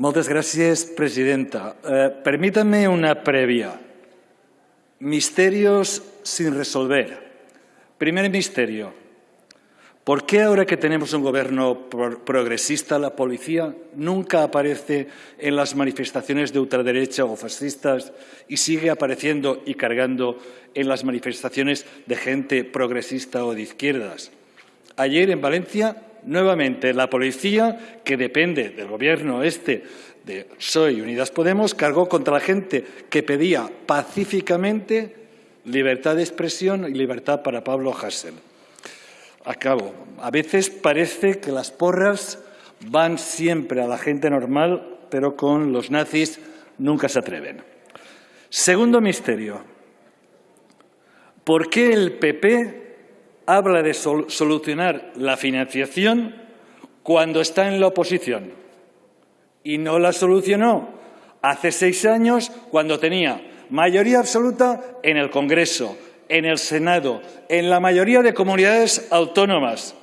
Moltes gràcies, presidenta. Eh, permítame una previa. Misterios sin resolver. Primer misterio. ¿Por qué ahora que tenemos un gobierno progresista la policía nunca aparece en las manifestaciones de ultraderecha o fascistas y sigue apareciendo y cargando en las manifestaciones de gente progresista o de izquierdas? Ayer en Valencia, nuevamente, la policía, que depende del gobierno este de PSOE y Unidas Podemos, cargó contra la gente que pedía pacíficamente libertad de expresión y libertad para Pablo Hasél. Acabo. A veces parece que las porras van siempre a la gente normal, pero con los nazis nunca se atreven. Segundo misterio. ¿Por qué el PP habla de solucionar la financiación cuando está en la oposición? Y no la solucionó hace seis años cuando tenía mayoría absoluta en el Congreso, en el Senado, en la mayoría de comunidades autónomas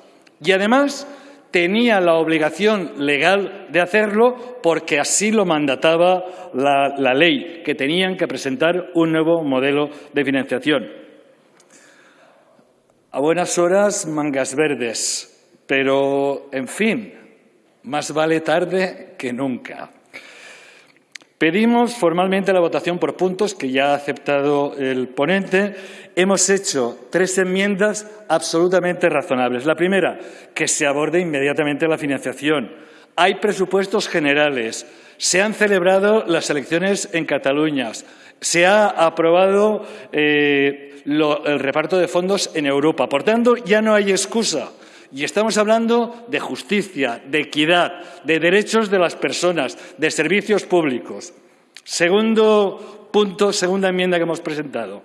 y además tenía la obligación legal de hacerlo porque así lo mandataba la, la, ley, que tenían que presentar un nuevo modelo de financiación. A buenas horas, mangas verdes, pero, en fin, más vale tarde que nunca. Pedimos formalmente la votación por puntos, que ya ha aceptado el ponente. Hemos hecho tres enmiendas absolutamente razonables. La primera, que se aborde inmediatamente la financiación. Hay presupuestos generales. Se han celebrado las elecciones en Cataluña. Se ha aprobado eh, el reparto de fondos en Europa. Por tanto, ya no hay excusa. Y estamos hablando de justicia, de equidad, de derechos de las personas, de servicios públicos. Segundo punto, segunda enmienda que hemos presentado,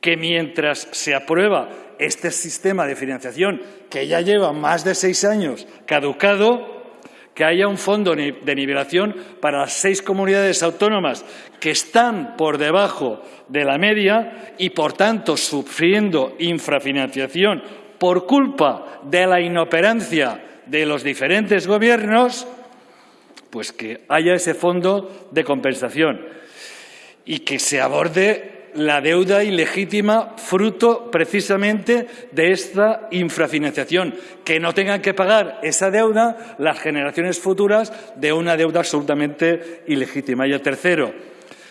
que mientras se aprueba este sistema de financiación, que ya lleva más de seis años caducado, que haya un fondo de nivelación para las seis comunidades autónomas que están por debajo de la media y, por tanto, sufriendo infrafinanciación por culpa de la inoperancia de los diferentes gobiernos, pues que haya ese fondo de compensación y que se aborde la deuda ilegítima fruto precisamente de esta infrafinanciación, que no tengan que pagar esa deuda las generaciones futuras de una deuda absolutamente ilegítima. Y el tercero,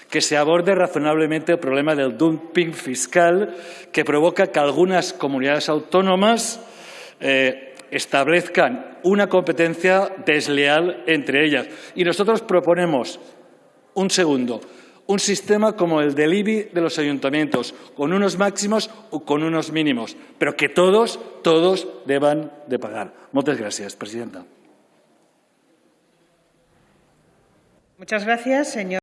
que se aborde razonablemente el problema del dumping fiscal que provoca que algunas comunidades autónomas eh, establezcan una competencia desleal entre ellas. Y nosotros proponemos un segundo, un sistema como el del IBI de los ayuntamientos, con unos máximos o con unos mínimos, pero que todos, todos deban de pagar. Muchas gracias, presidenta. Muchas gracias, señor.